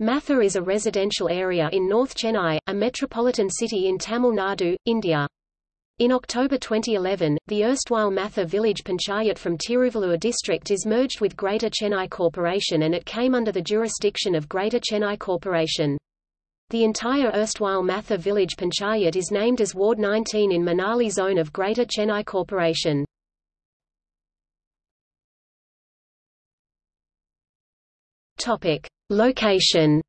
Matha is a residential area in North Chennai, a metropolitan city in Tamil Nadu, India. In October 2011, the erstwhile Matha village panchayat from Tiruvallur district is merged with Greater Chennai Corporation and it came under the jurisdiction of Greater Chennai Corporation. The entire erstwhile Matha village panchayat is named as Ward 19 in Manali zone of Greater Chennai Corporation. Topic. Location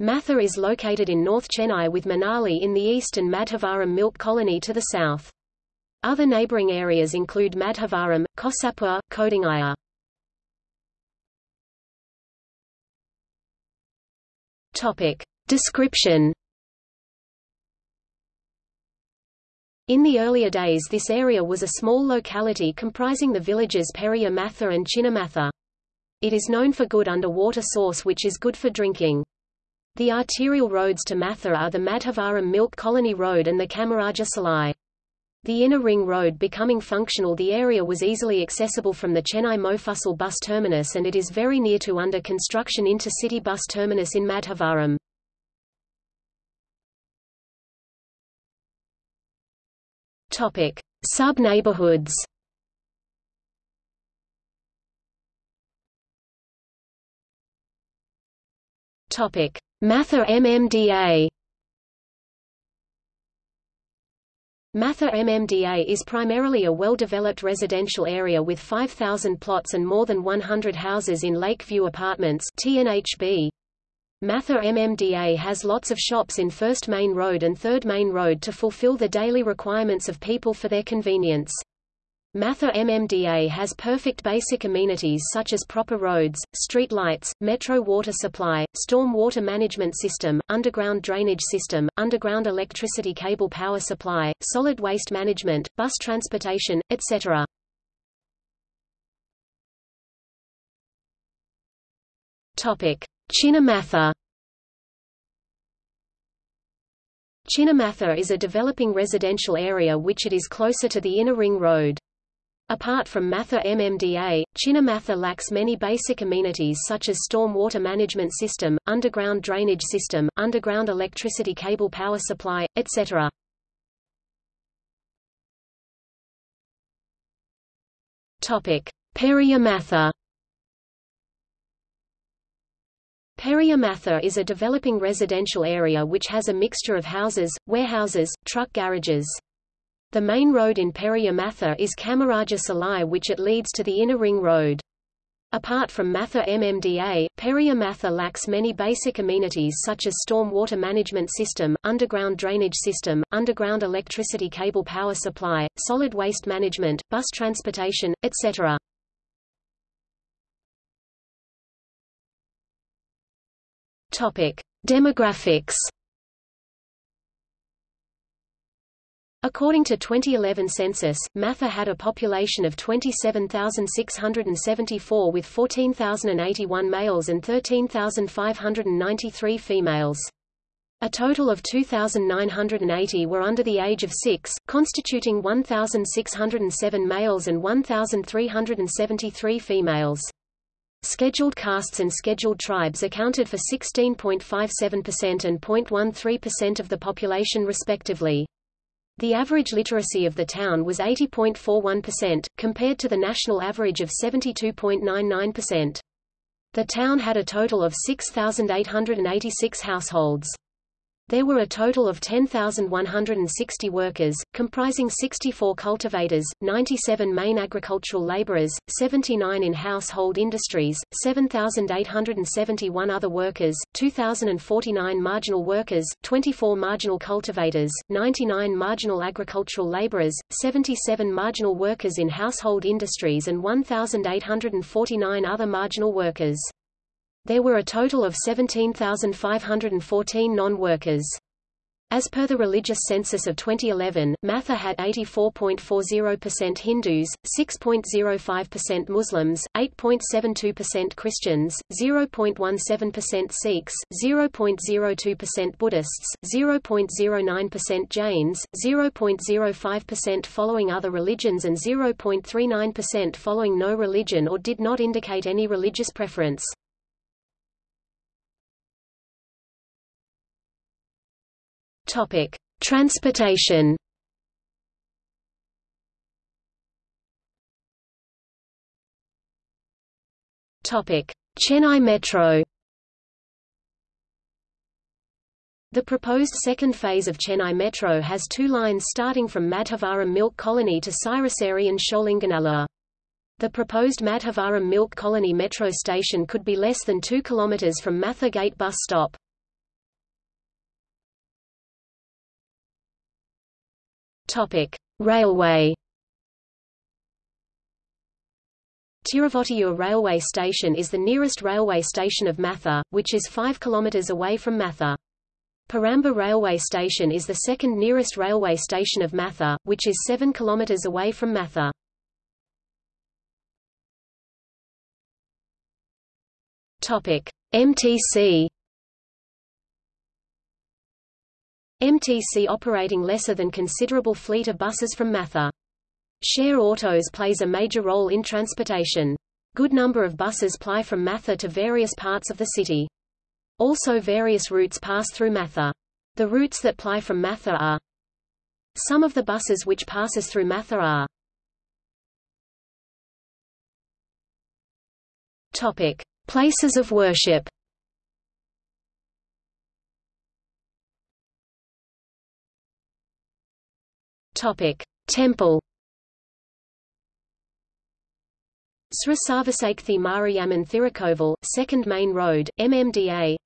Matha is located in North Chennai with Manali in the east and Madhavaram Milk Colony to the south. Other neighbouring areas include Madhavaram, Kosapur, Kodungaiyur. Topic. Description In the earlier days this area was a small locality comprising the villages Periya Matha and Chinnamatha. It is known for good underwater source which is good for drinking. The arterial roads to Matha are the Madhavaram Milk Colony Road and the Kamaraja Salai. The inner ring road becoming functional the area was easily accessible from the Chennai Mofussil bus terminus and it is very near to under construction intercity bus terminus in Madhavaram. Topic: Sub-neighborhoods. Topic: Matha MMDA. Matha MMDA is primarily a well-developed residential area with 5,000 plots and more than 100 houses in Lakeview Apartments TNHB. Matha MMDA has lots of shops in First Main Road and Third Main Road to fulfill the daily requirements of people for their convenience. Matha MMDA has perfect basic amenities such as proper roads, street lights, metro water supply, storm water management system, underground drainage system, underground electricity cable power supply, solid waste management, bus transportation, etc. Topic: Chinnamatha Chinnamatha is a developing residential area which it is closer to the inner ring road. Apart from Matha MMDA, Chinnamatha lacks many basic amenities such as storm water management system, underground drainage system, underground electricity cable power supply, etc. Matha Periya Matha is a developing residential area which has a mixture of houses, warehouses, truck garages. The main road in Periya Matha is Kamaraja Salai which it leads to the inner ring road. Apart from Matha MMDA, Periya Matha lacks many basic amenities such as storm water management system, underground drainage system, underground electricity cable power supply, solid waste management, bus transportation, etc. Topic: Demographics. According to 2011 census, Matha had a population of 27,674 with 14,081 males and 13,593 females. A total of 2,980 were under the age of 6, constituting 1,607 males and 1,373 females. Scheduled castes and scheduled tribes accounted for 16.57% and 0.13% of the population respectively. The average literacy of the town was 80.41%, compared to the national average of 72.99%. The town had a total of 6,886 households. There were a total of 10,160 workers, comprising 64 cultivators, 97 main agricultural laborers, 79 in household industries, 7,871 other workers, 2,049 marginal workers, 24 marginal cultivators, 99 marginal agricultural laborers, 77 marginal workers in household industries and 1,849 other marginal workers. There were a total of 17,514 non-workers. As per the religious census of 2011, Matha had 84.40% Hindus, 6.05% Muslims, 8.72% Christians, 0.17% Sikhs, 0.02% Buddhists, 0.09% Jains, 0.05% following other religions and 0.39% following no religion or did not indicate any religious preference. Topic: Transportation. Topic: Chennai Metro. The proposed second phase of Chennai Metro has two lines starting from Madhavaram Milk Colony to Siruseri and Sholinganallur. The proposed Madhavaram Milk Colony metro station could be less than 2 km from Matha Gate bus stop. Railway. Tiruvottiyur railway station is the nearest railway station of Matha, which is 5 km away from Matha. Paramba railway station is the second nearest railway station of Matha, which is 7 km away from Matha. MTC MTC operating lesser than considerable fleet of buses from Matha. Share Autos plays a major role in transportation. Good number of buses ply from Matha to various parts of the city. Also various routes pass through Matha. The routes that ply from Matha are Some of the buses which passes through Matha are Topic. Places of worship Topic: Temple. Sri Sarvasakthi Mariamman Thirukovil, Second Main Road, MMDA.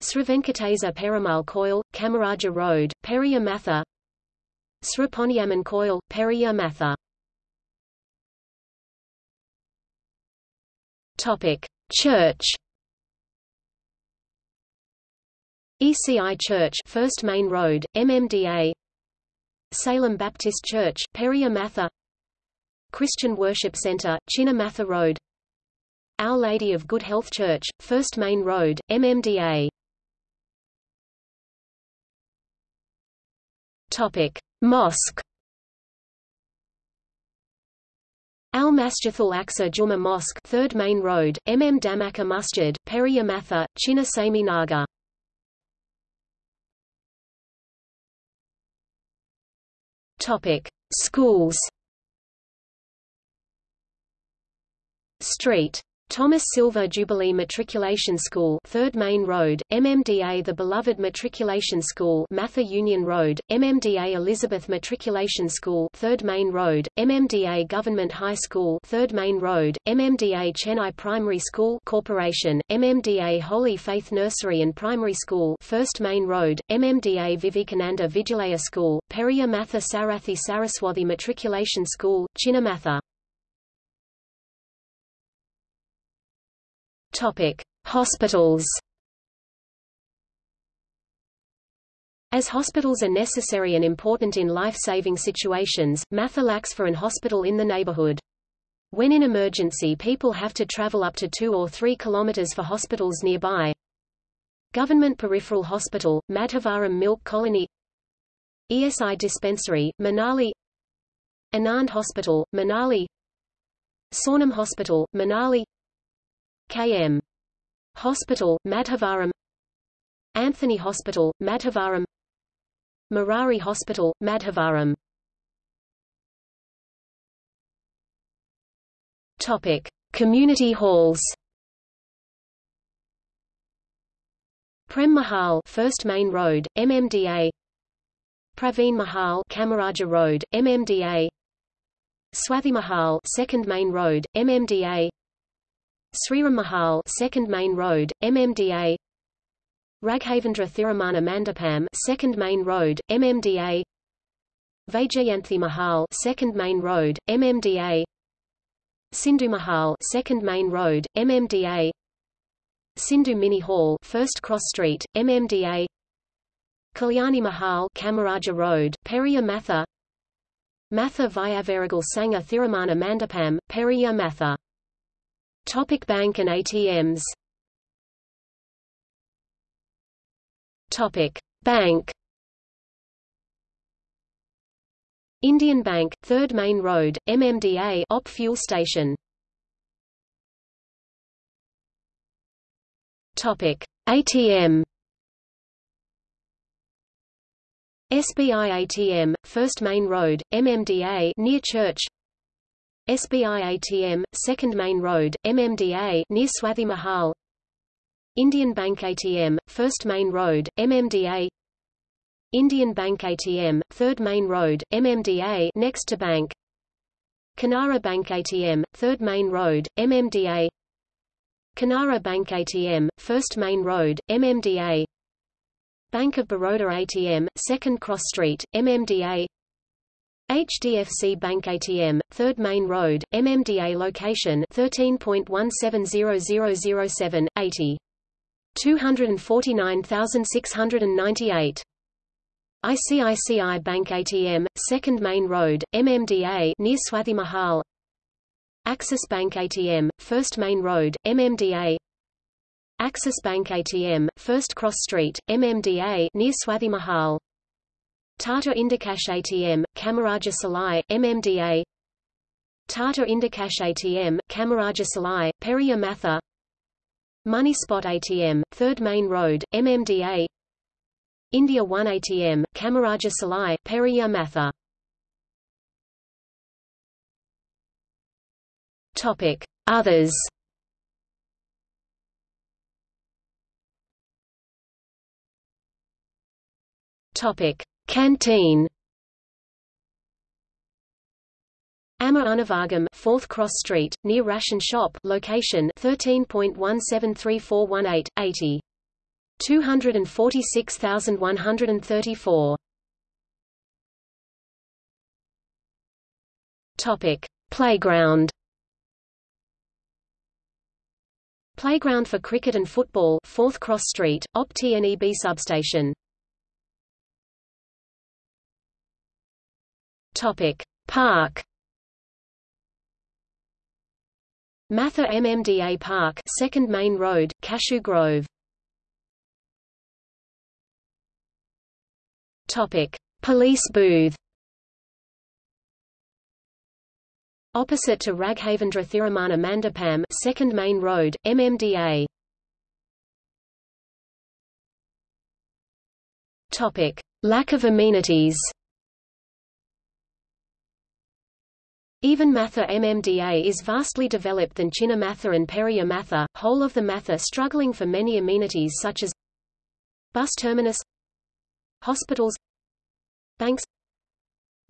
Sri Venkatesa Perumal Koil, Kamaraja Road, Periya Matha. Sri Ponniamman Koil. Topic: Church. ECI Church, First Main Road, MMDA. Salem Baptist Church, Periya Matha Christian Worship Center, Chinna Matha Road Our Lady of Good Health Church, First Main Road, MMDA Topic. Mosque Al Masjidul Aqsa Juma Mosque, Third Main Road, MM Dhamaka Masjid, Matha, Chinna Sami Topic: Schools. Street. Thomas Silver Jubilee Matriculation School 3rd Main Road, MMDA The Beloved Matriculation School Matha Union Road, MMDA Elizabeth Matriculation School 3rd Main Road, MMDA Government High School 3rd Main Road, MMDA Chennai Primary School Corporation, MMDA Holy Faith Nursery and Primary School 1st Main Road, MMDA Vivekananda Vidyalaya School, Periya Matha Sarathi Saraswathi Matriculation School, Chinnamatha Topic: Hospitals. As hospitals are necessary and important in life-saving situations, Matha lacks for an hospital in the neighborhood. When in emergency people have to travel up to 2 or 3 kilometers for hospitals nearby. Government Peripheral Hospital, Madhavaram Milk Colony ESI Dispensary, Manali Anand Hospital, Manali Saunam Hospital, Manali KM. Hospital, Madhavaram Anthony Hospital, Madhavaram Marari Hospital, Madhavaram Topic: Community halls. Prem Mahal, First Main Road, MMDA. Praveen Mahal, Kamaraja Road, MMDA. Swathi Mahal, Second Main Road, MMDA. Sriram Mahal, Second Main Road, MMDA. Raghavendra Thirumana Mandapam, Second Main Road, MMDA. Vaijayanthi Mahal, Second Main Road, MMDA. Sindhu Mahal, Second Main Road, MMDA. Sindhu Mini Hall, First Cross Street, MMDA. Kalyani Mahal Kamaraja Road, Periya Matha Matha Vyavaragal Sangha Thiramana Mandapam, Periya Matha Topic Bank and ATMs Topic Bank Indian Bank, 3rd Main Road, MMDA OP fuel station. Topic: ATM. SBI ATM, 1st Main Road, MMDA near Church. SBI ATM, 2nd Main Road, MMDA near Swathi Mahal. Indian Bank ATM, 1st Main Road, MMDA Indian Bank ATM, 3rd Main Road, MMDA next to Bank. Canara Bank ATM, 3rd Main Road, MMDA Canara Bank ATM, 1st Main Road, MMDA Bank of Baroda ATM, 2nd Cross Street, MMDA HDFC Bank ATM, 3rd Main Road, MMDA location 13.170007, 80. 249,698 ICICI Bank ATM, 2nd Main Road, MMDA near Swathi Mahal. Axis Bank ATM, 1st Main Road, MMDA Axis Bank ATM, 1st Cross Street, MMDA near Swathi Mahal Tata Indicash ATM, Kamaraja Salai, MMDA Tata Indicash ATM, Kamaraja Salai, Periya Matha Money Spot ATM, 3rd Main Road, MMDA India 1 ATM, Kamaraja Salai, Periya Matha. Topic: Others. Topic: Canteen. Amma Unavagam, 4th Cross Street, near Ration Shop, location 13.173418, 80. 246,134. Topic: Playground. Playground for cricket and football, 4th Cross Street, OP TNEB substation. Topic: Park. Matha MMDA Park, 2nd Main Road, Cashew Grove. Topic: Police booth. Opposite to Raghavendra Thirumana Mandapam, 2nd Main Road, MMDA. Topic: Lack of amenities. Even Matha MMDA is vastly developed than Chinna Matha and Periya Matha, whole of the Matha struggling for many amenities such as bus terminus hospitals banks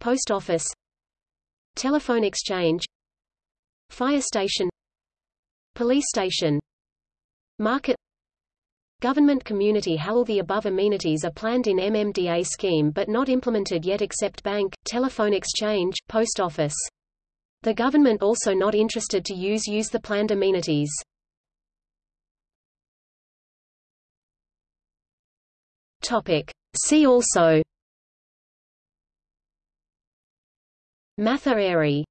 post office telephone exchange fire station police station market Government community hall The above amenities are planned in MMDA scheme but not implemented yet except bank, telephone exchange, post office. The government also not interested to use use the planned amenities. See also. Matha Airy